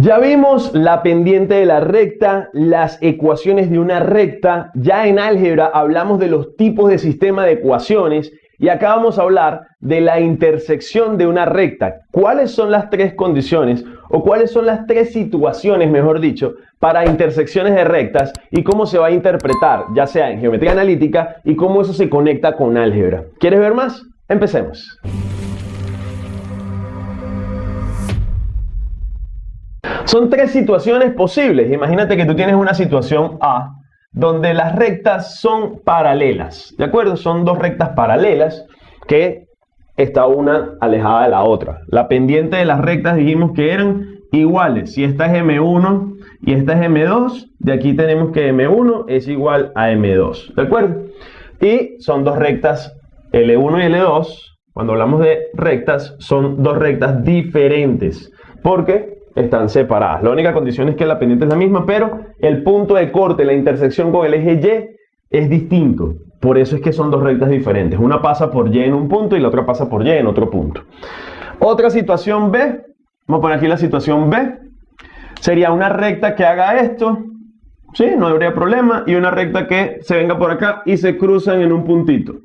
Ya vimos la pendiente de la recta, las ecuaciones de una recta. Ya en álgebra hablamos de los tipos de sistema de ecuaciones y acá vamos a hablar de la intersección de una recta. ¿Cuáles son las tres condiciones o cuáles son las tres situaciones, mejor dicho, para intersecciones de rectas y cómo se va a interpretar, ya sea en geometría analítica y cómo eso se conecta con álgebra? ¿Quieres ver más? Empecemos. Son tres situaciones posibles. Imagínate que tú tienes una situación A donde las rectas son paralelas. ¿De acuerdo? Son dos rectas paralelas que está una alejada de la otra. La pendiente de las rectas dijimos que eran iguales. Si esta es M1 y esta es M2, de aquí tenemos que M1 es igual a M2. ¿De acuerdo? Y son dos rectas L1 y L2. Cuando hablamos de rectas, son dos rectas diferentes. Porque están separadas. La única condición es que la pendiente es la misma, pero el punto de corte, la intersección con el eje Y es distinto. Por eso es que son dos rectas diferentes. Una pasa por Y en un punto y la otra pasa por Y en otro punto. Otra situación B, vamos a poner aquí la situación B, sería una recta que haga esto, ¿sí? No habría problema, y una recta que se venga por acá y se cruzan en un puntito.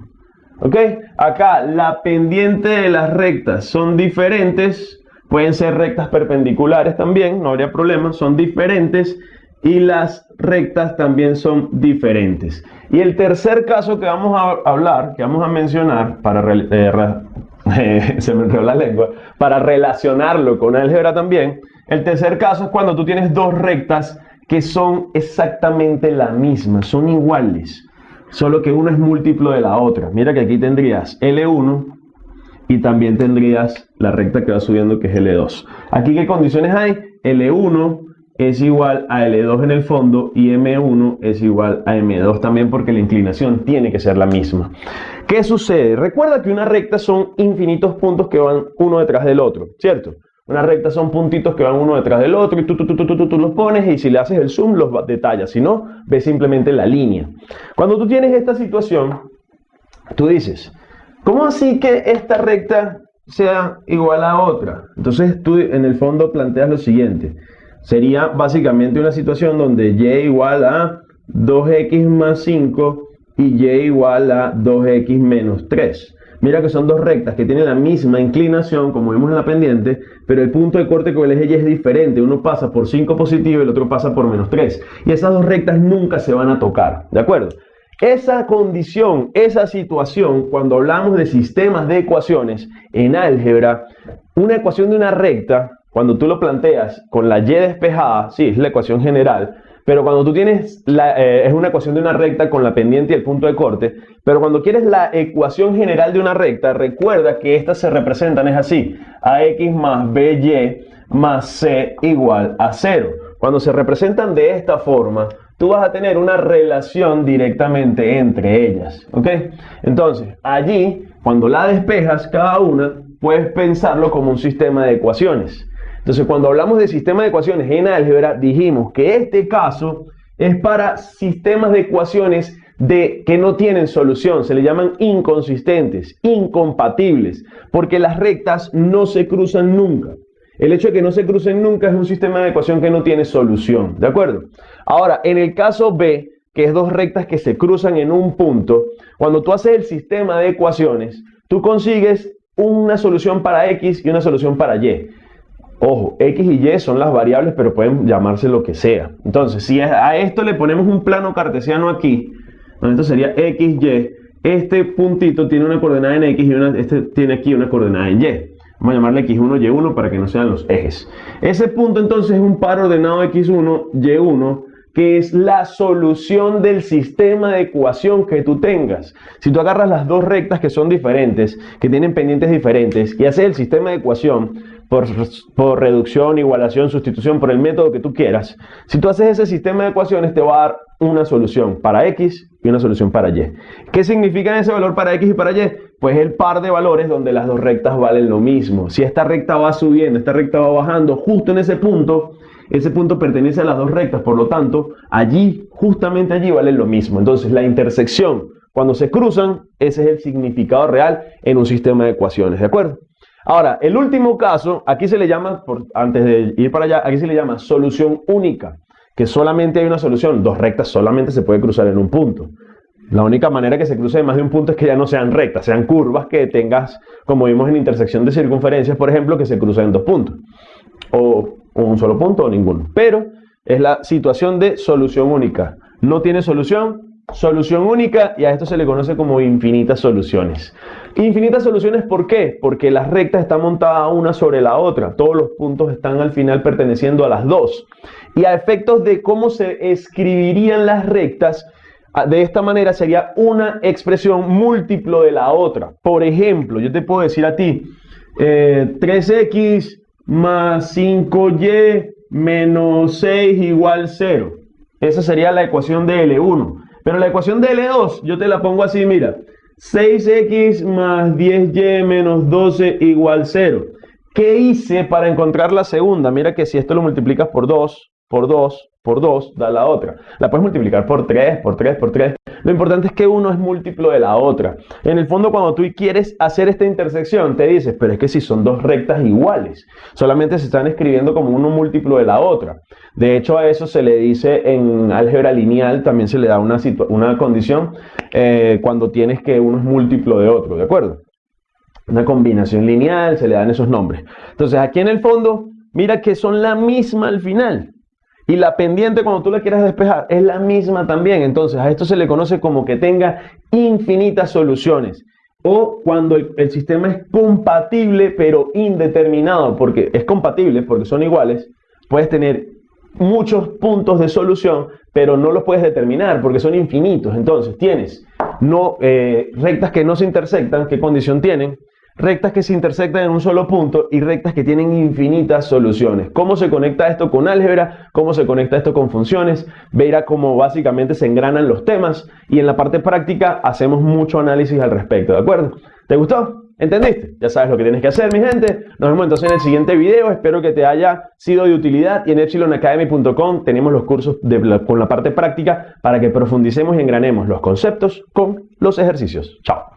¿Ok? Acá la pendiente de las rectas son diferentes, Pueden ser rectas perpendiculares también, no habría problema, son diferentes y las rectas también son diferentes. Y el tercer caso que vamos a hablar, que vamos a mencionar para eh, se me la lengua, para relacionarlo con álgebra también, el tercer caso es cuando tú tienes dos rectas que son exactamente la misma, son iguales, solo que uno es múltiplo de la otra. Mira que aquí tendrías L1 y también tendrías la recta que va subiendo que es L2. Aquí qué condiciones hay? L1 es igual a L2 en el fondo y M1 es igual a M2 también porque la inclinación tiene que ser la misma. ¿Qué sucede? Recuerda que una recta son infinitos puntos que van uno detrás del otro, ¿cierto? Una recta son puntitos que van uno detrás del otro y tú, tú, tú, tú, tú, tú los pones y si le haces el zoom los detallas, si no, ves simplemente la línea. Cuando tú tienes esta situación, tú dices, ¿Cómo así que esta recta sea igual a otra? Entonces tú en el fondo planteas lo siguiente. Sería básicamente una situación donde y igual a 2x más 5 y y igual a 2x menos 3. Mira que son dos rectas que tienen la misma inclinación, como vimos en la pendiente, pero el punto de corte con el eje Y es diferente. Uno pasa por 5 positivo y el otro pasa por menos 3. Y esas dos rectas nunca se van a tocar, ¿de acuerdo? Esa condición, esa situación, cuando hablamos de sistemas de ecuaciones en álgebra, una ecuación de una recta, cuando tú lo planteas con la y despejada, sí, es la ecuación general, pero cuando tú tienes, la, eh, es una ecuación de una recta con la pendiente y el punto de corte, pero cuando quieres la ecuación general de una recta, recuerda que estas se representan, es así, ax más by más c igual a 0. Cuando se representan de esta forma, tú vas a tener una relación directamente entre ellas. ¿Ok? Entonces, allí, cuando la despejas cada una, puedes pensarlo como un sistema de ecuaciones. Entonces, cuando hablamos de sistema de ecuaciones en álgebra, dijimos que este caso es para sistemas de ecuaciones de que no tienen solución, se le llaman inconsistentes, incompatibles, porque las rectas no se cruzan nunca. El hecho de que no se crucen nunca es un sistema de ecuación que no tiene solución, ¿de acuerdo? Ahora, en el caso B, que es dos rectas que se cruzan en un punto, cuando tú haces el sistema de ecuaciones, tú consigues una solución para X y una solución para Y. Ojo, X y Y son las variables, pero pueden llamarse lo que sea. Entonces, si a esto le ponemos un plano cartesiano aquí, esto sería X, Y, este puntito tiene una coordenada en X y este tiene aquí una coordenada en Y. Vamos a llamarle x1, y1 para que no sean los ejes. Ese punto entonces es un par ordenado x1, y1, que es la solución del sistema de ecuación que tú tengas. Si tú agarras las dos rectas que son diferentes, que tienen pendientes diferentes, y haces el sistema de ecuación por, por, reducción, igualación, sustitución, por el método que tú quieras, si tú haces ese sistema de ecuaciones te va a dar una solución para x y una solución para y. ¿Qué significa ese valor para x y para y? Pues el par de valores donde las dos rectas valen lo mismo. Si esta recta va subiendo, esta recta va bajando, justo en ese punto, ese punto pertenece a las dos rectas, por lo tanto, allí, justamente allí valen lo mismo. Entonces, la intersección, cuando se cruzan, ese es el significado real en un sistema de ecuaciones, ¿de acuerdo? Ahora, el último caso, aquí se le llama, por, antes de ir para allá, aquí se le llama solución única, que solamente hay una solución, dos rectas solamente se puede cruzar en un punto. La única manera que se cruce más de un punto es que ya no sean rectas, sean curvas que tengas, como vimos en intersección de circunferencias, por ejemplo, que se cruzan en dos puntos. O, un solo punto o ninguno. Pero es la situación de solución única. No tiene solución, solución única y a esto se le conoce como infinitas soluciones. Infinitas soluciones, ¿por qué? Porque las rectas están montadas una sobre la otra. Todos los puntos están al final perteneciendo a las dos. Y a efectos de cómo se escribirían las rectas, de esta manera sería una expresión múltiplo de la otra. Por ejemplo, yo te puedo decir a ti, 3x eh, más 5y menos 6 igual 0. Esa sería la ecuación de L1. Pero la ecuación de L2 yo te la pongo así, mira. 6x más 10y menos 12 igual 0. ¿Qué hice para encontrar la segunda? Mira que si esto lo multiplicas por 2, por 2, por 2 da la otra. La puedes multiplicar por 3, por 3, por 3. Lo importante es que uno es múltiplo de la otra. En el fondo, cuando tú quieres hacer esta intersección, te dices, pero es que si son dos rectas iguales, solamente se están escribiendo como uno múltiplo de la otra. De hecho, a eso se le dice en álgebra lineal, también se le da una, una condición eh, cuando tienes que uno es múltiplo de otro, ¿de acuerdo? Una combinación lineal, se le dan esos nombres. Entonces, aquí en el fondo, mira que son la misma al final. Y la pendiente cuando tú la quieras despejar es la misma también. Entonces a esto se le conoce como que tenga infinitas soluciones. O cuando el, el sistema es compatible pero indeterminado, porque es compatible, porque son iguales, puedes tener muchos puntos de solución, pero no los puedes determinar porque son infinitos. Entonces tienes no, eh, rectas que no se intersectan, ¿qué condición tienen? Rectas que se intersectan en un solo punto y rectas que tienen infinitas soluciones. ¿Cómo se conecta esto con álgebra? ¿Cómo se conecta esto con funciones? Verá cómo básicamente se engranan los temas y en la parte práctica hacemos mucho análisis al respecto, ¿de acuerdo? ¿Te gustó? ¿Entendiste? Ya sabes lo que tienes que hacer, mi gente. Nos vemos entonces en el siguiente video. Espero que te haya sido de utilidad. Y en epsilonacademy.com tenemos los cursos con la parte práctica para que profundicemos y engranemos los conceptos con los ejercicios. Chao.